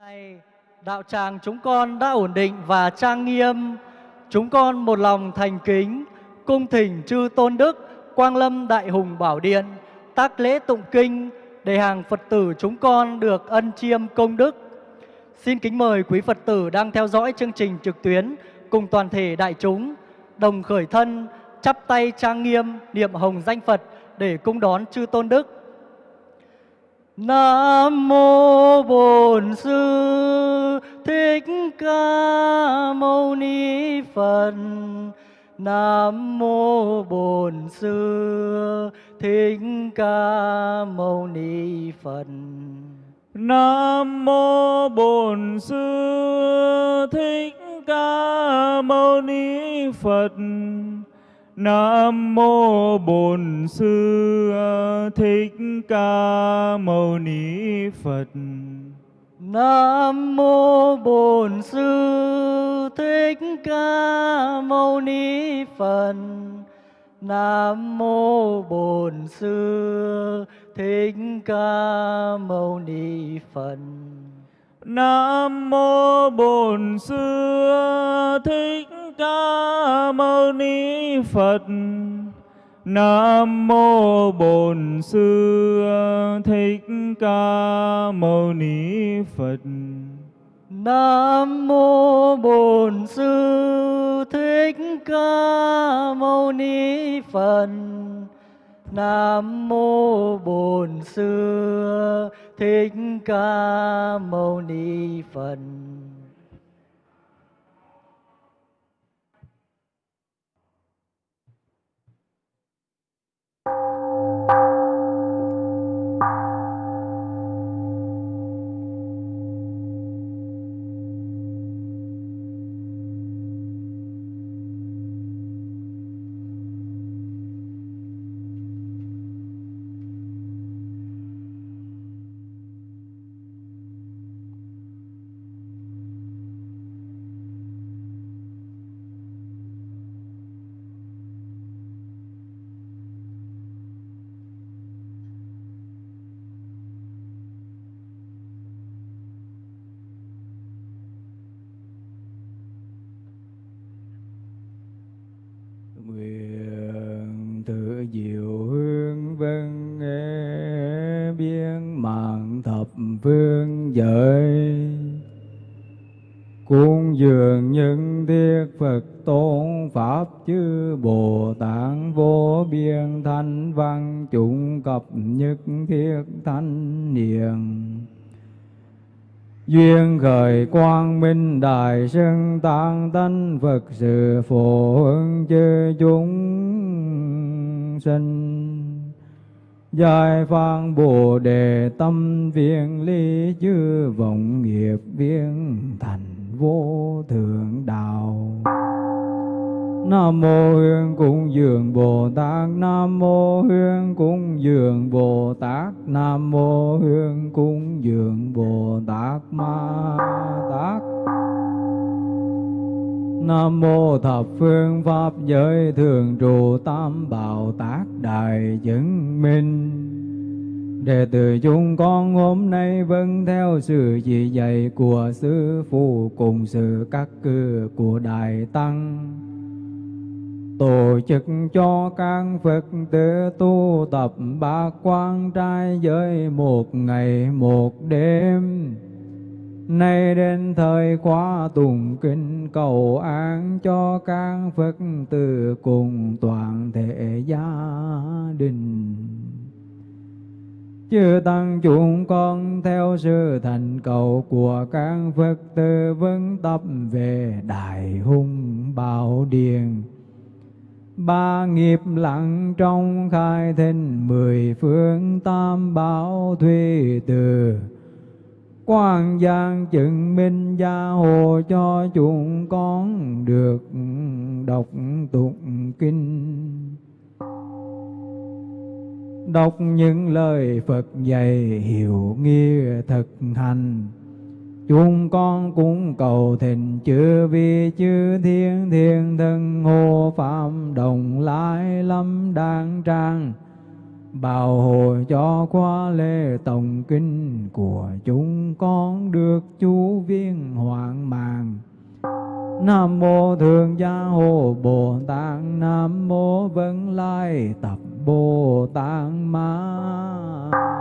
Này, đạo tràng chúng con đã ổn định và trang nghiêm. Chúng con một lòng thành kính, cung thỉnh chư tôn đức, quang lâm đại hùng bảo điện, tác lễ tụng kinh để hàng Phật tử chúng con được ân chiêm công đức. Xin kính mời quý Phật tử đang theo dõi chương trình trực tuyến cùng toàn thể đại chúng đồng khởi thân, chắp tay trang nghiêm, niệm hồng danh Phật để cung đón chư tôn đức. Nam mô Bổn Sư Thích Ca Mâu Ni Phật. Nam mô Bổn Sư Thích Ca Mâu Ni Phật. Nam mô Bổn Sư Thích Ca Mâu Ni Phật. Nam mô Bổn Sư Thích Ca Mâu Ni Phật. Nam mô Bổn Sư Thích Ca Mâu Ni Phật. Nam mô Bổn Sư Thích Ca Mâu Ni Phật. Nam mô Bổn Sư Thích Ca Mâu Ni Phật. Nam mô Bổn Sư Thích Ca Mâu Ni Phật. Nam mô Bổn Sư Thích Ca Mâu Ni Phật. Nam mô Bổn Sư Thích Ca Mâu Ni Phật. you diệu hương vân nghe biên mạng thập phương giới. Cung dường những thiết Phật tôn Pháp chư Bồ Tát vô biên thanh văn chúng cập nhất thiết thanh niệm. Duyên khởi quang minh đại sơn tăng tánh Phật sự phổ hưng chư chúng sinh. Giải phán Bồ Đề tâm viên ly chư vọng nghiệp viên thành vô thượng đạo. Nam mô Hương Cung Dường Bồ Tát Nam mô Hương Cung Dường Bồ Tát Nam mô Hương Cung Dường Bồ Tát Ma Tát Nam mô thập phương pháp giới thường trụ tam bảo tác đại chứng minh Đệ tử chúng con hôm nay vâng theo sự chỉ dạy của Sư Phụ cùng sự các cư của Đại Tăng tổ chức cho các Phật tử tu tập ba quan trai giới một ngày một đêm. Nay đến thời khóa tùng kinh cầu an cho các Phật tử cùng toàn thể gia đình. Chư Tăng chúng con theo sự thành cầu của các Phật tử vững tập về Đại Hùng Bảo Điện ba nghiệp lặng trong khai thinh mười phương tam bảo thuy từ quan giang chứng minh gia hộ cho chúng con được đọc tụng kinh. Đọc những lời Phật dạy hiểu nghĩa thực hành Chúng con cũng cầu thịnh chư vi chư thiên thiên thân hộ phạm đồng lai lâm đàng trang bảo hộ cho qua lễ tổng kinh của chúng con được chú viên hoạn mạng Nam mô Thượng Gia Hộ Bồ Tát, Nam mô Vân Lai Tập Bồ Tát Ma.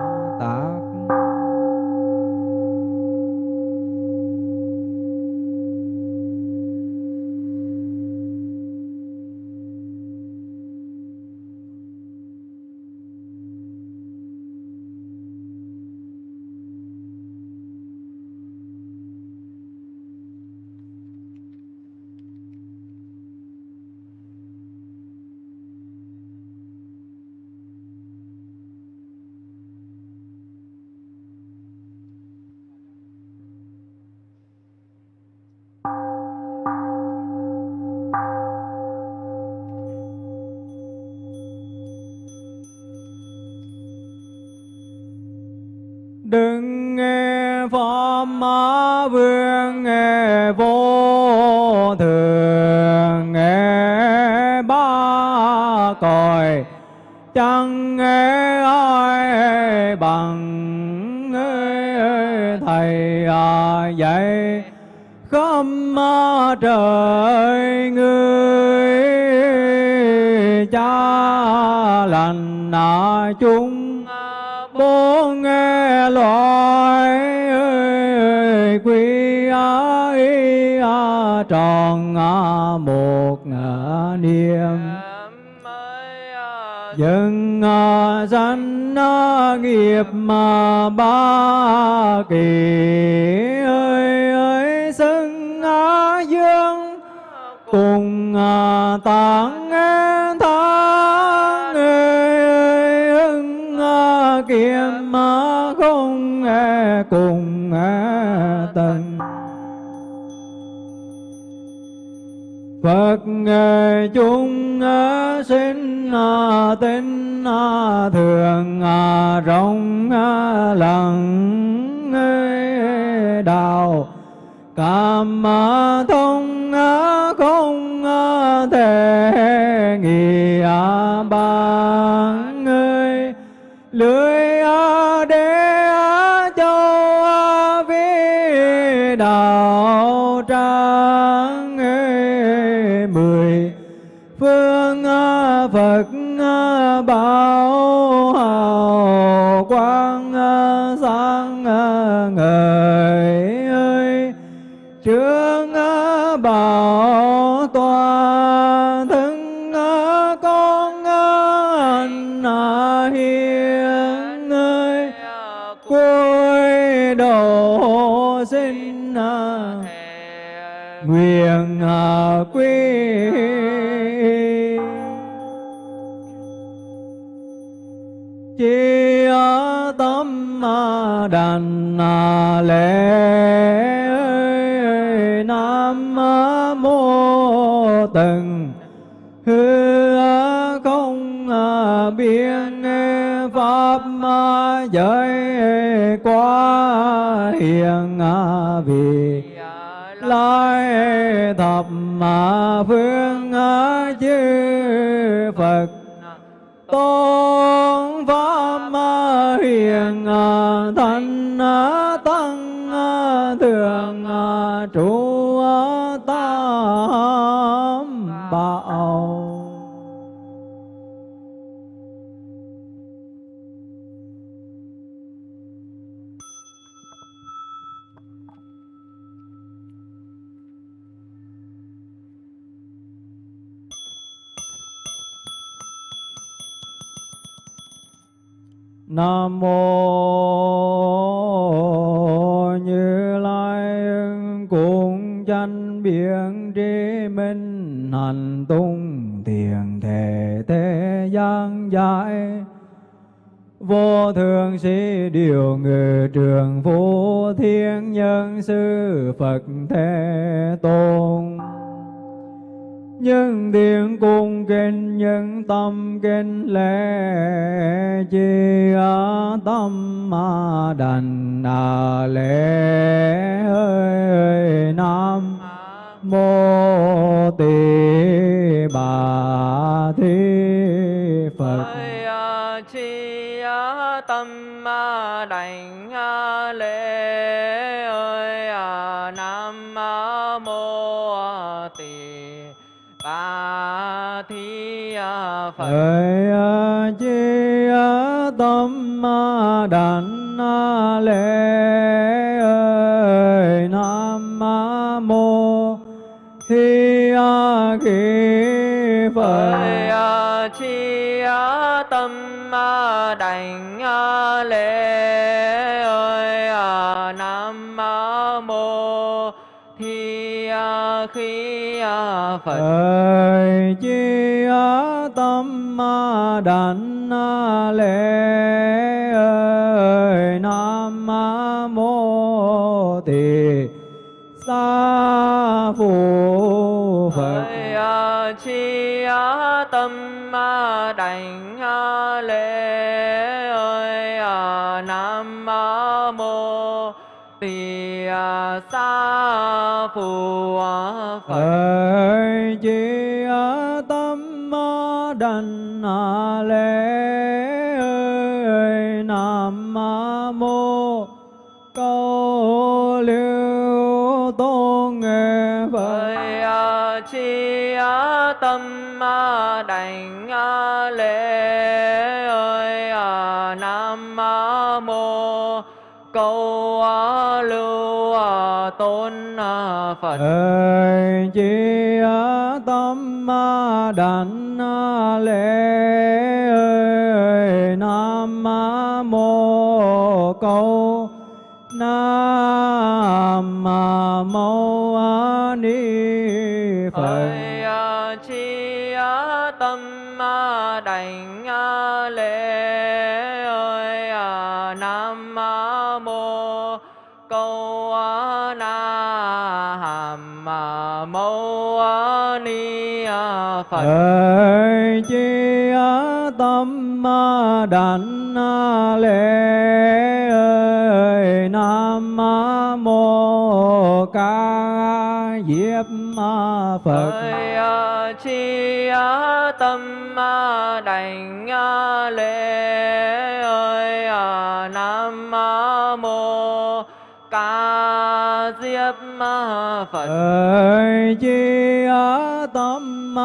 Tròn một niệm dân danh nghiệp mà ba kỳ ơi ơi xưng dương. Cùng tạng tháng ơi ơi ưng kiếm không cùng tần Phật chúng sinh tinh thường rộng lặng đạo cảm thông không thể nghị ba. Hiền ơi cuối độ sinh nguyện quy chi tâm đàn lễ giới quá hiền vì lai thập phương chư Nam mô Như Lai cùng chánh biển trí minh, hành tung thiền thể thế gian giải vô thường sĩ điều ngự trường vô thiên nhân sư Phật thế tôn nhân điện cung kinh, nhân tâm kinh lễ chi ở tâm ma đành à lễ ơi ơi nam. Mô tỳ bà thi phật. À, chi tâm ma đảnh à lễ phật Hỡi chi tâm đảnh lễ ơi nam mô hi kỳ phật. Ơi chi tâm đảnh lễ ơi nam mô thi khí phật. Ơi chi tâm đảnh lễ ơi. Nam mô tỳ sa phụ phật. Chi tâm đảnh lễ ơi nam mô tỳ sa phù phật. Chi phật. Ơi chi tâm đảnh lễ ơi, nam mô câu nam mô a ni phật. À, chi à, tâm à, đảnh lễ ơi nam mô câu na hàm mâu ni phật. Ơi chi tâm đảnh lễ ơi nam mô ca diếp phật ơi chi tâm đảnh lễ phật. Ơi chi tâm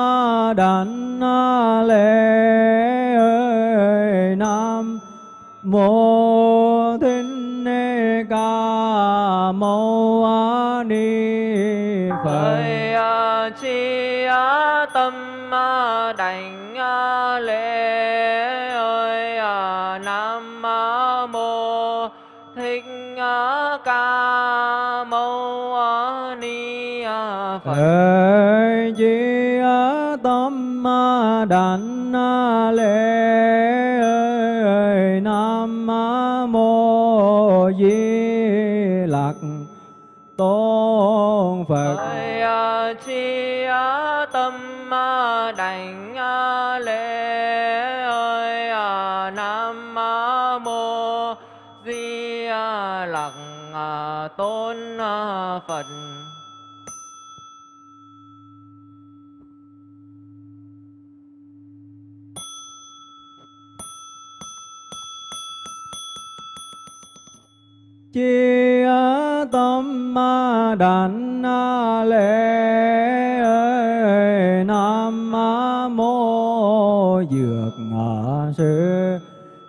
đảnh lễ ơi nam mô phật ơi chi tâm đảnh lễ ơi, nam mô di lặc tôn phật. À, à, ơi chi tâm đảnh lễ ơi nam mô di lặc à, tôn phật. Chi tâm đảnh lễ ơi nam mô dược ngã sư.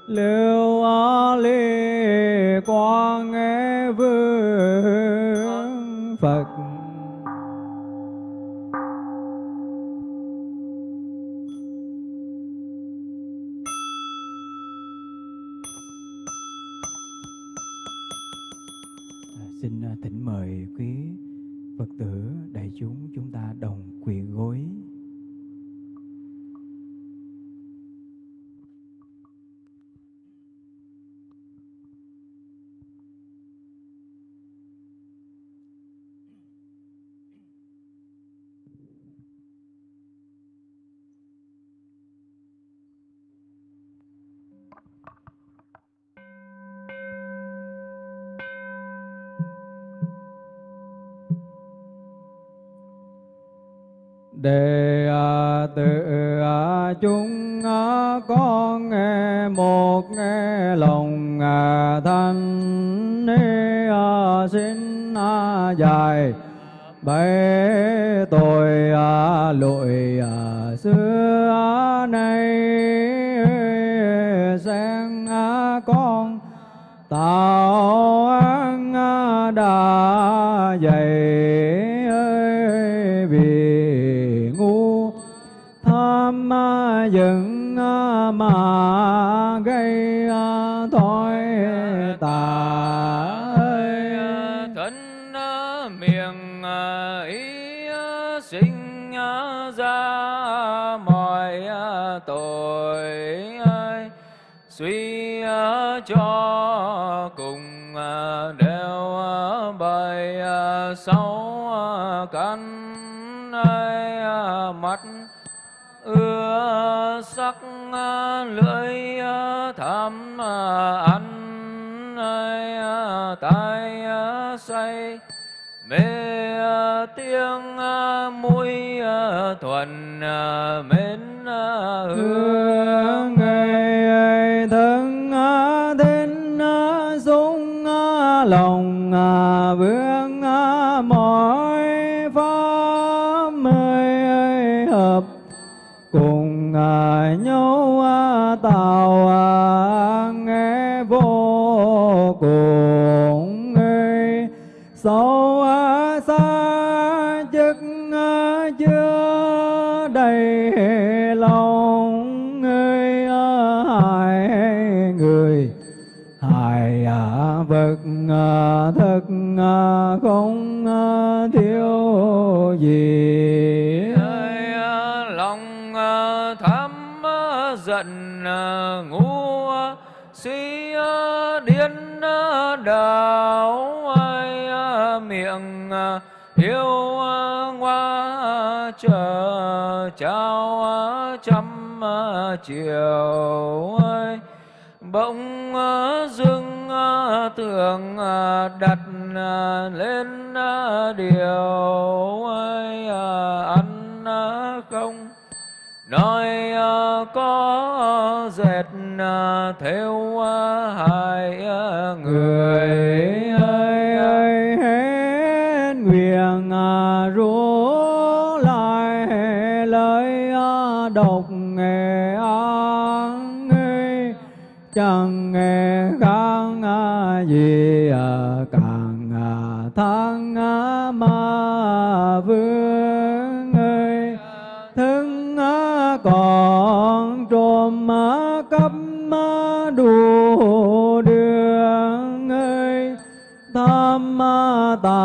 Lưu ly quang nghe Đệ tử chúng con nghe một nghe lòng thanh xin dài. Bấy tôi lụi sáu à, căn ai à, mắt ưa sắc à, lưỡi tham ăn tai say, mê tiếng mũi thuần mến hương hiếu hoa chờ trao trăm chiều ơi, bỗng dưng tưởng đặt lên điều ơi, ăn không? Nói có dệt theo hai người.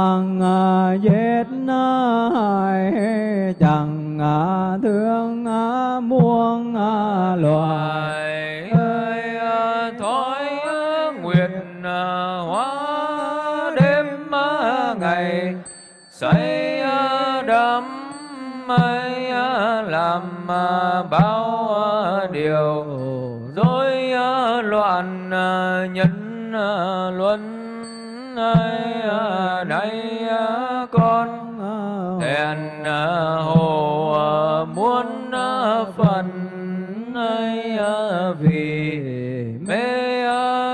À, chẳng giết hại chẳng thương à, muôn à, loài. Ơi thói nguyện hóa đêm ngày. Xây đắm, mây làm bao điều. Rối loạn nhân luân ơi nay ờ, con ờ, thẹn ờ, hồ muốn phần ấy vì mê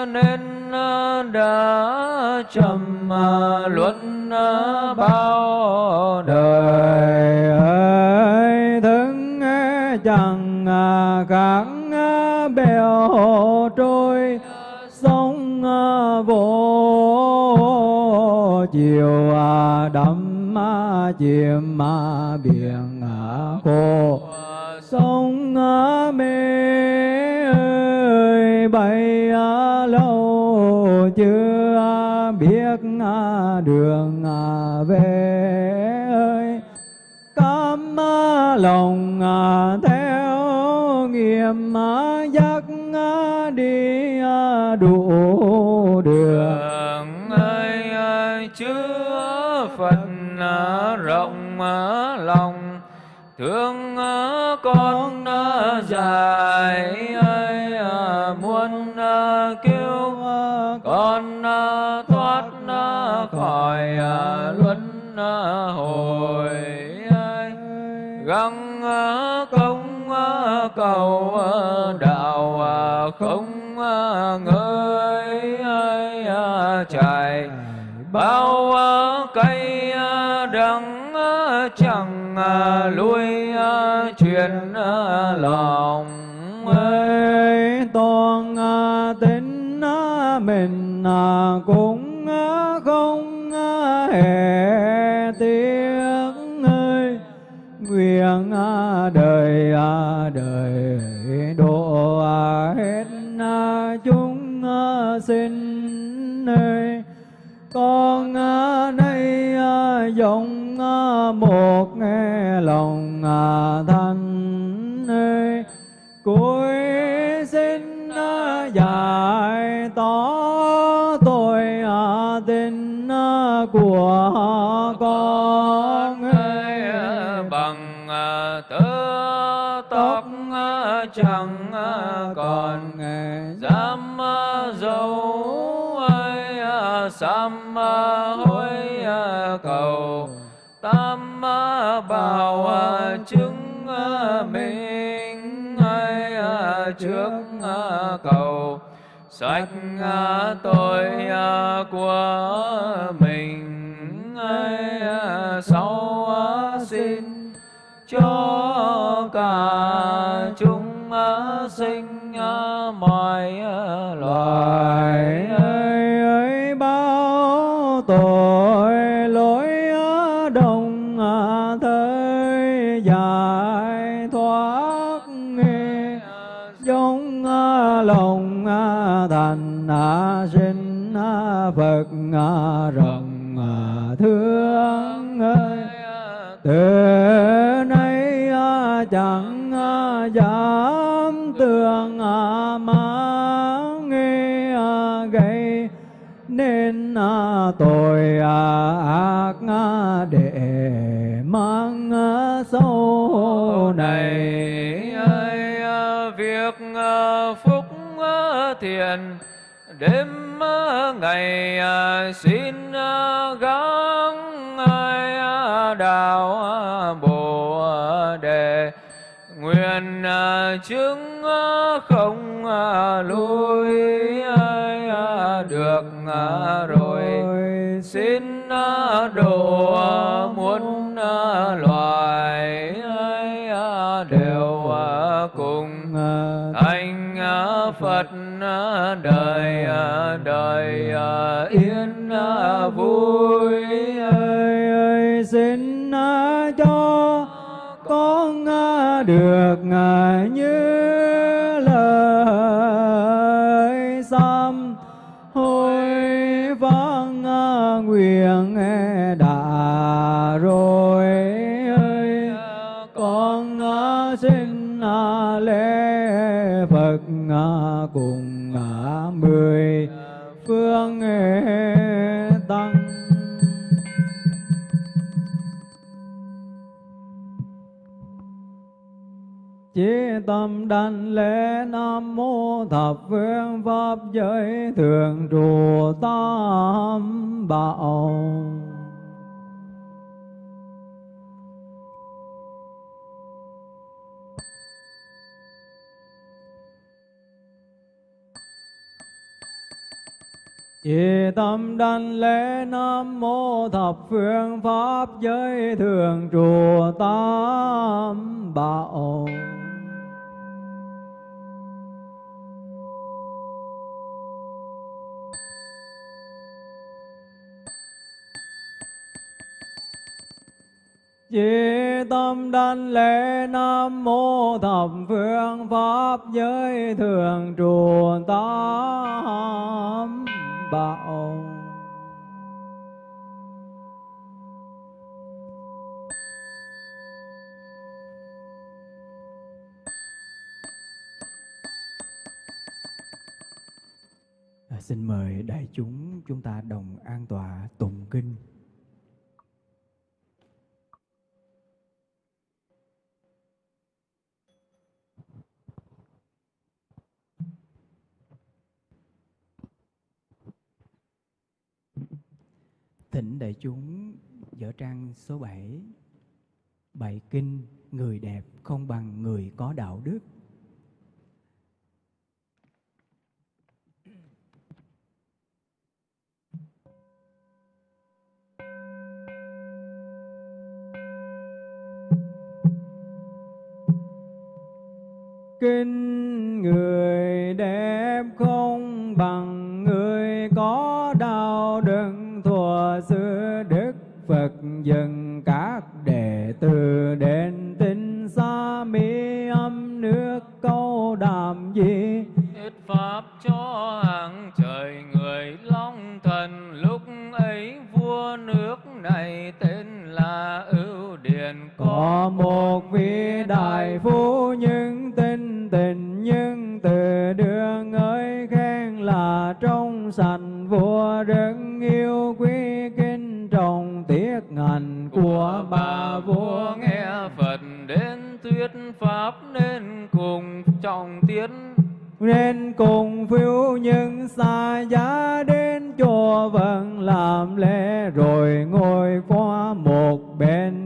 nên đã trầm luận bao lòng, thương con dài ơi à, muốn à, cứu à, con thoát khỏi luân hồi gắng công cầu đạo không ngơi chạy bao chẳng à, lui truyền à, à, lòng ơi toàn tính mình cũng một nghe lòng thanh ơi. Cuối xin giải tỏ tội tình của con ơi. bằng tơ tóc chẳng còn dám dấu ơi sám hối cầu bảo à, chứng à, minh, hay à, trước cầu. Sạch tội của mình, hay sau xin cho cả chúng sinh mọi đêm ngày à, xin à, gắng à, ai đạo bồ đề. Nguyện chứng không lui ai được rồi. Xin độ muốn loài đời à, đời à, yên à, vui. Ơi ơi xin cho con được như đảnh lễ Nam Mô Thập Phương Pháp Giới Thường Trụ Tam Bảo. Chỉ tâm đảnh lễ Nam Mô Thập Phương Pháp Giới Thường Trụ Tam Bảo. Chỉ tâm đảnh lễ Nam Mô Thập Phương Pháp Giới Thường Trụ Tam Bảo À, xin mời đại chúng chúng ta đồng an tọa tụng kinh. Thỉnh đại chúng dở trang số 7 bảy kinh Người đẹp không bằng người có đạo đức. Đại phu nhưng tinh tình nhưng từ đường ơi khen là trong sạch vua rất yêu quý kinh trọng tiết ngành của bà vua nghe Phật đến thuyết pháp nên cùng trọng tiến nên cùng phiêu những xa giá đến chùa vẫn làm lễ rồi ngồi qua một bên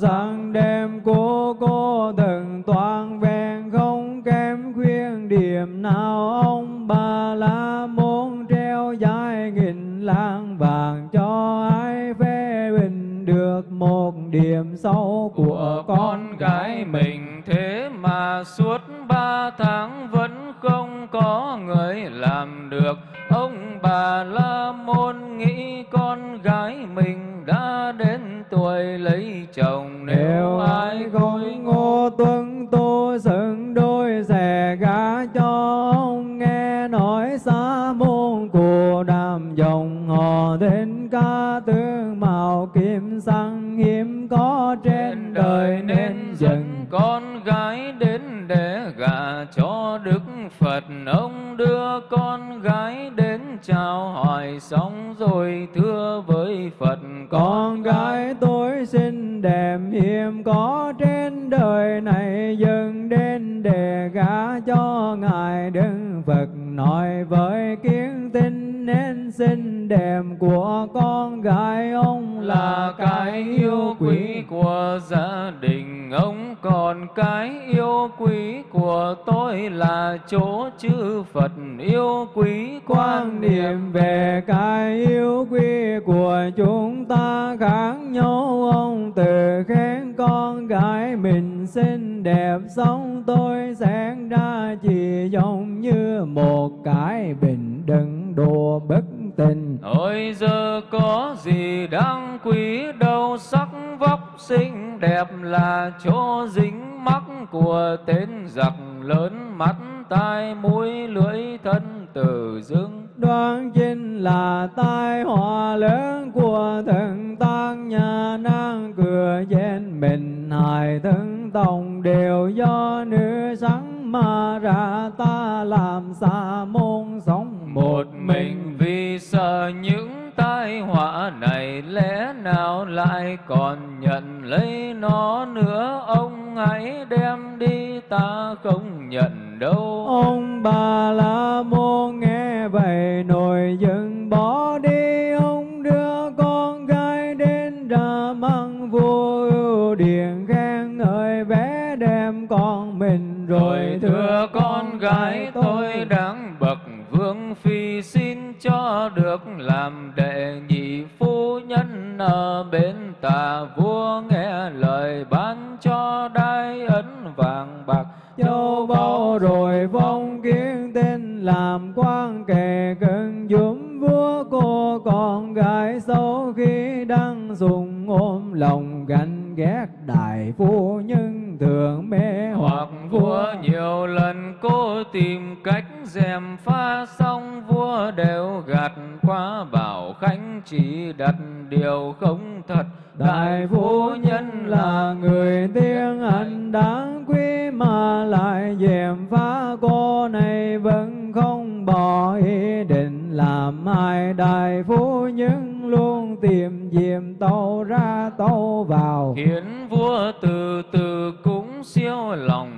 sáng đêm cô cô từng toàn vẹn không kém khuyên điểm nào. Ông bà la môn treo dài nghìn lạng vàng cho ai phê bình được một điểm sâu của con gái mình thế mà suốt ba tháng vẫn không có người làm được. Ông bà la ca tương màu kim xăng hiếm có trên đời nên dừng con gái đến để gả cho Đức Phật. Ông đưa con gái đến chào hỏi xong rồi thưa với Phật con gái tôi xinh đẹp hiếm có trên đời này dừng đến để gả cho ngài Đức Phật. Nói với nên xinh đẹp của con gái ông là cái yêu quý của gia đình. Ông còn cái yêu quý của tôi là chỗ chư Phật. Yêu quý quan niệm về cái yêu quý của chúng ta khác nhau. Ông từ khen con gái mình xinh đẹp, sống tôi sẽ ra chỉ giống như một cái bình đựng đồ bất tình Ôi giờ có gì đáng quý đâu sắc vóc xinh đẹp là chỗ dính mắc của tên giặc lớn mắt tai mũi lưỡi thân tử dưng đoán chính là tai họa lớn của thần tăng nhà nan cửa trên mình hài thân tòng đều do nữ sáng mà ra ta làm xa môn sống một mình sợ những tai họa này lẽ nào lại còn nhận lấy nó nữa? Ông hãy đem đi ta không nhận đâu. Ông bà la môn nghe vậy nổi giận bỏ đi. Ông đưa con gái đến ra măng vua ưu điện khen ngợi vẻ đem con mình. Rồi thưa con gái tôi đáng bậc vương phi xin cho được làm đệ nhị phu nhân ở bên tà vua nghe lời ban cho đai ấn vàng bạc. Châu báu rồi phong kiến tên làm quan kề cận giúp vua cô con gái sau khi đang dùng ôm lòng ganh ghét đại phu nhân thường mê hoặc vua nhiều lần cố tìm cách dèm pha xong vua đều gạt qua bảo khánh chỉ đặt điều không thật. Đại phu nhân là người tiếng anh đáng quý mà lại dèm phá cô này vẫn không bỏ ý định làm hai đại phu nhân luôn tìm diệm tâu ra tâu vào. Khiến vua từ từ cũng siêu lòng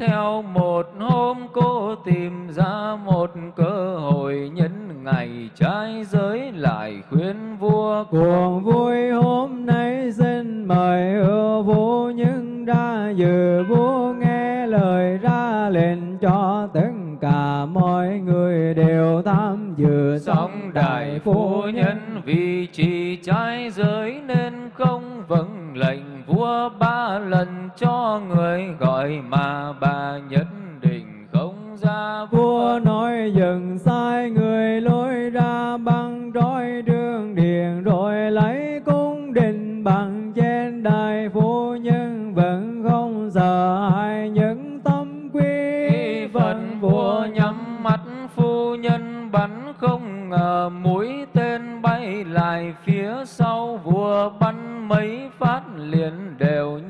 theo một hôm cô tìm ra một cơ hội nhân ngày trái giới lại khuyên vua Cuồng vui hôm nay xin mời ưa vua nhưng ra dự vua nghe lời ra lệnh cho tất cả mọi người đều tham dự. Song đại phu nhân vì chỉ trái giới nên không vâng lệnh vua ba lần cho người gọi mà bà nhất định không ra Vua. Nói dừng sai người lối ra băng roi đường điện rồi lấy cung đình bằng trên đài phu nhân vẫn không sợ ai những tâm Khi phần vua. nhắm mắt phu nhân bắn không ngờ mũi tên bay lại phía sau vua bắn mấy phát liền đều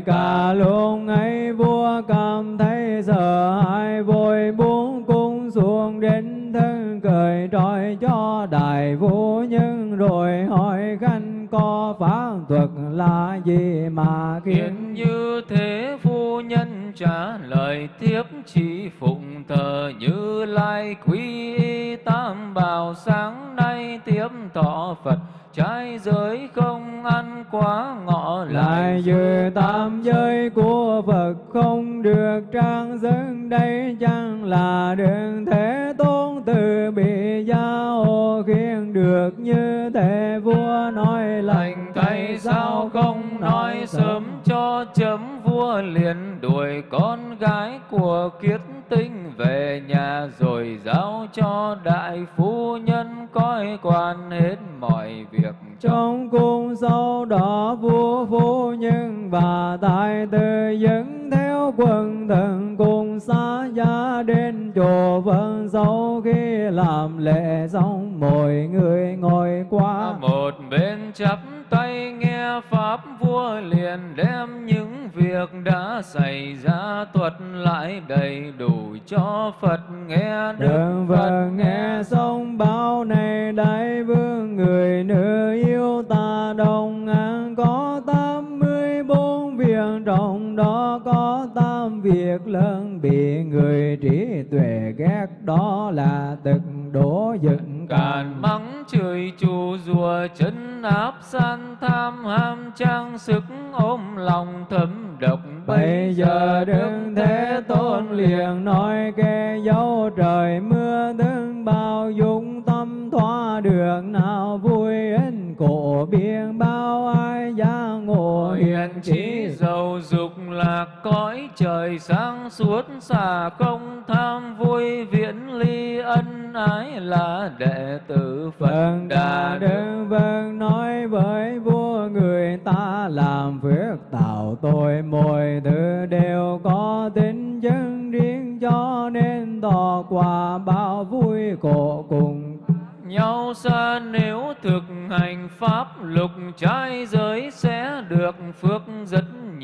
cả luôn ấy vua cảm thấy sợ hãi vội buông cung xuống đến thân cười trói cho đại vũ nhưng rồi hỏi khanh, có pháp thuật là gì mà Khiến? Như thế phu nhân trả lời tiếp chỉ phụng thờ như lai quý tam bảo, sáng nay tiếp thọ Phật trái giới không ăn quá ngọ lại dự tam giới của Phật không được trang dân đây chẳng là đường thế tôn từ bị giao khiên được như thế vua nói lành. Thay sao không nói sớm cho vua liền đuổi con gái của kiết tinh về nhà rồi giao cho đại phu nhân coi quan hết mọi việc. Trong cung sau đó vua phu nhân và tài tử dẫn theo quần thần cùng xa gia đến chùa vân sau khi làm lễ xong mọi người ngồi qua. Một bên chắp đã xảy ra thuật lại đầy đủ cho Phật. Nghe đức Phật nghe xong báo này đại vương người nữ yêu ta đồng an có tám mươi bốn việc trong đó có tám việc lớn. Bị người trí tuệ ghét đó là tật đổ dựng chửi chù rùa chân áp san tham ham trang sức ôm lòng thấm độc. Bây giờ đừng thế tôn liền nói kẻ dấu trời mưa đứng bao dung tâm thoa được nào vui in cổ biên bao ai gia ngộ Hiền trí giàu dục lạc cõi trời sáng suốt xả không tham vui viễn ly ân ái là đệ tử Phật Vâng Đà Đức. Vâng nói với vua người ta làm phước tạo tội mọi thứ đều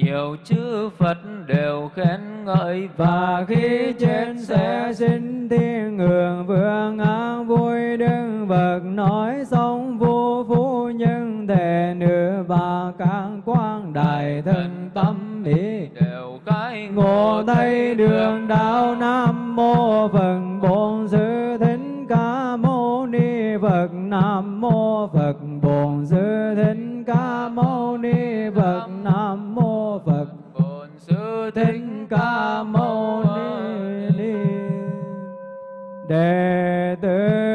nhiều chư Phật đều khen ngợi và khi chết sẽ sinh thiên hưởng vương an vui đức vật nói xong vua phu nhân thề nữ và các quan đại thân tâm ý đều cái ngộ thấy đường đạo nam mô phật đệ tử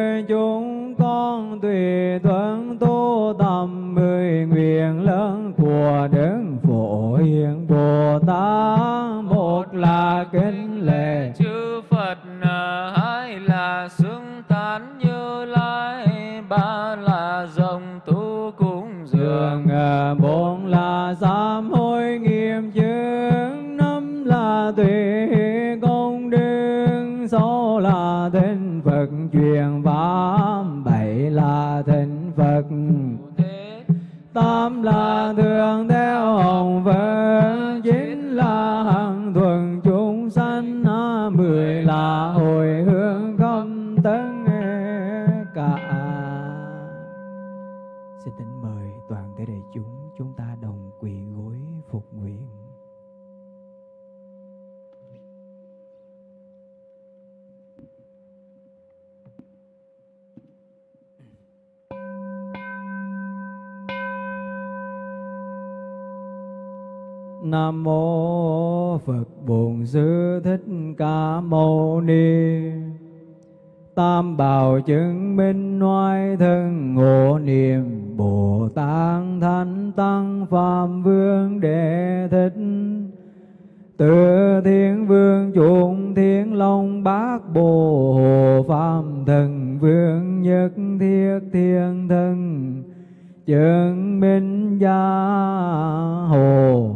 phật truyền tám bảy là thịnh Phật. Tám là thường theo hồng Phật Nam mô Phật Bổn Sư Thích Ca Mâu Ni. Tam bảo chứng minh oai thân ngộ niệm Bồ Tát Thánh Tăng Phạm Vương Đệ Thích. Từ Thiên Vương chuộng Thiên Long Bát Bồ Hồ Phạm Thần Vương Nhất Thiết Thiên Thân chứng minh gia hồ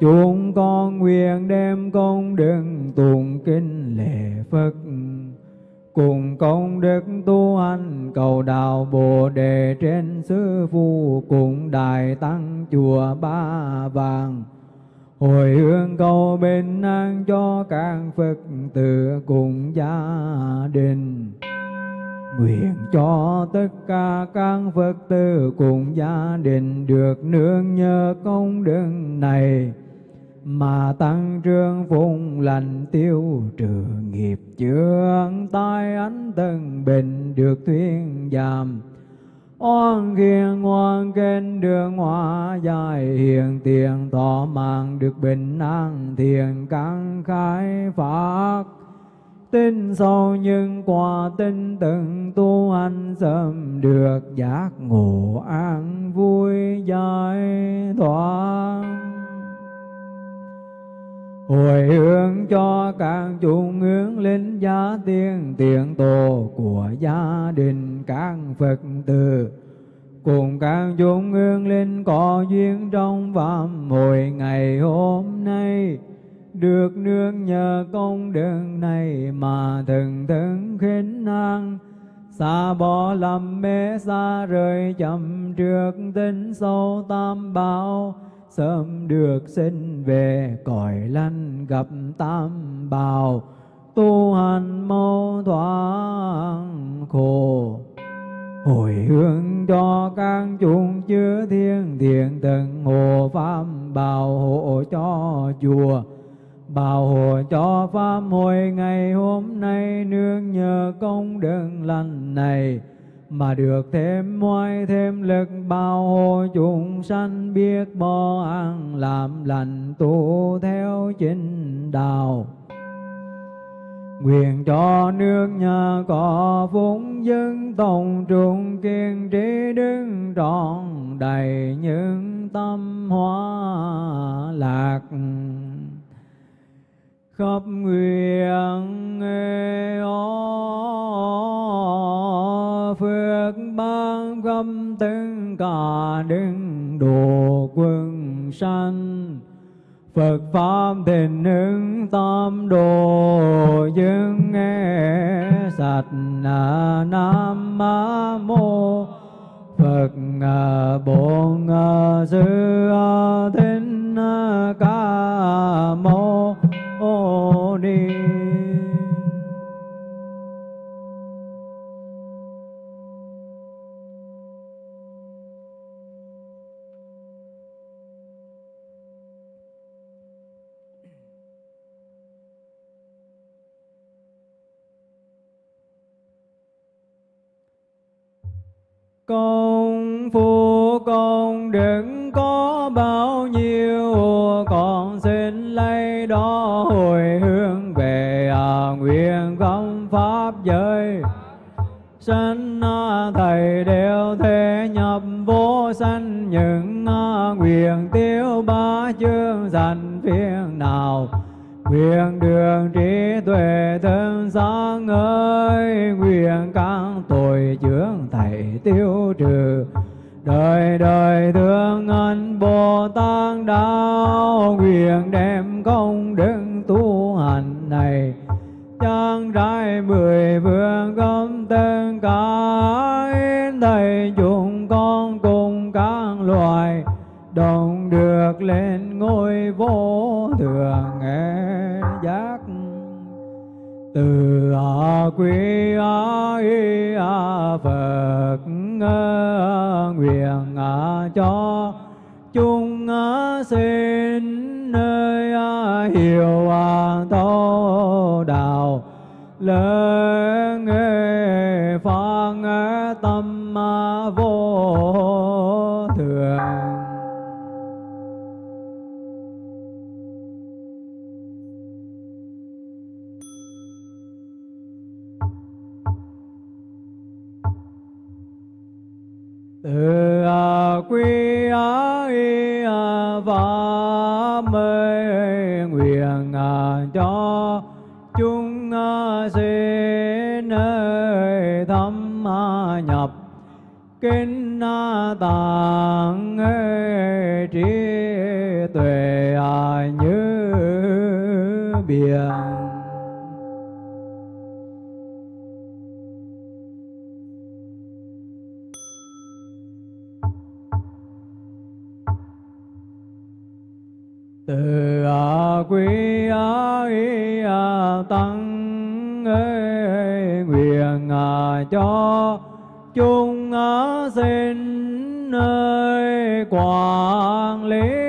Chúng con nguyện đem công đức tụng kinh lễ Phật. Cùng công đức tu hành, cầu đạo Bồ đề trên sư phụ cùng đại tăng chùa Ba Vàng. Hồi hướng cầu bình an cho các Phật tử cùng gia đình. Nguyện cho tất cả các Phật tử cùng gia đình được nương nhờ công đức này mà tăng trương phụng lành tiêu trừ nghiệp chướng, tai ánh tân bình được thuyên giảm. Oan khiên ngoan kênh đường hoa dài, hiền tiền thọ mạng được bình an, thiền căn khai phát tin sâu nhưng qua tin từng tu hành sớm được giác ngộ an vui giải thoát hồi hướng cho các chúng hướng linh gia tiên tiền tổ của gia đình các phật tử. Cùng các chúng hướng linh có duyên trong phạm hồi ngày hôm nay. Được nương nhờ công đức này mà thần thân khinh năng xa bỏ lầm mê, xa rời chậm trước tính sâu tam bảo sớm được sinh về, cõi lành gặp tam bảo tu hành mau thoáng khổ. Hồi hướng cho các chúng chứa thiên thiện tận hộ pháp bảo hộ cho chùa bảo hộ cho pháp. Hồi ngày hôm nay, nương nhờ công đức lành này mà được thêm oai, thêm lực bao hộ chúng sanh biết bo ăn, làm lành tu theo chính đạo. Nguyện cho nước nhà có phúc dân tổng trung kiên trí đứng trọn đầy những tâm hóa lạc khắp nguyện ô phước ban khắp tất cả đứng độ quân sanh. Phật Pháp tình ứng tam đồ dân nghe sạch Nam Mô. Phật Bổn Sư Thích Ca Mâu. Công phu công đừng có bao nhiêu còn xin lấy đó hồi hướng về à, nguyện công pháp giới. Sanh à, thầy đều thể nhập vô sanh những à, nguyện tiêu ba chương dành phiền nào. Nguyện đường trí về thân sáng ơi nguyện các tội chướng thầy tiêu trừ. Đời đời thương anh bồ tát đạo, nguyện đem công đức tu hành này. Trang trải mười vương công tên cả thầy chúng con cùng các loài, đồng được lên ngôi vô thượng từ a quy a y a phật nguyện a cho chúng sinh, nơi hiểu thấu đạo lời kinh na tạng trí tuệ như biển. Từ a quý a y a tăng ê, nguyện cho chúng a nơi quảng lý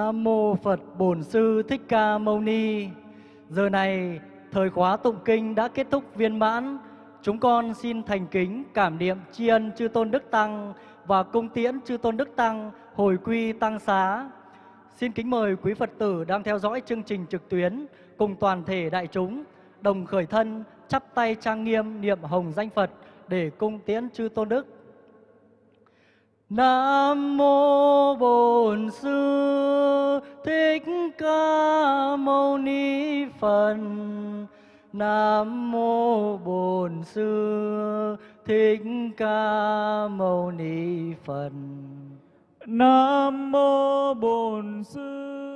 Nam mô Phật Bổn Sư Thích Ca Mâu Ni. Giờ này, thời khóa tụng kinh đã kết thúc viên mãn. Chúng con xin thành kính cảm niệm tri ân chư tôn đức tăng và cung tiễn chư tôn đức tăng hồi quy tăng xá. Xin kính mời quý Phật tử đang theo dõi chương trình trực tuyến cùng toàn thể đại chúng đồng khởi thân chắp tay trang nghiêm niệm hồng danh Phật để cung tiễn chư tôn đức. Nam mô Bổn Sư Thích Ca Mâu Ni Phật. Nam mô Bổn Sư Thích Ca Mâu Ni Phật. Nam mô Bổn Sư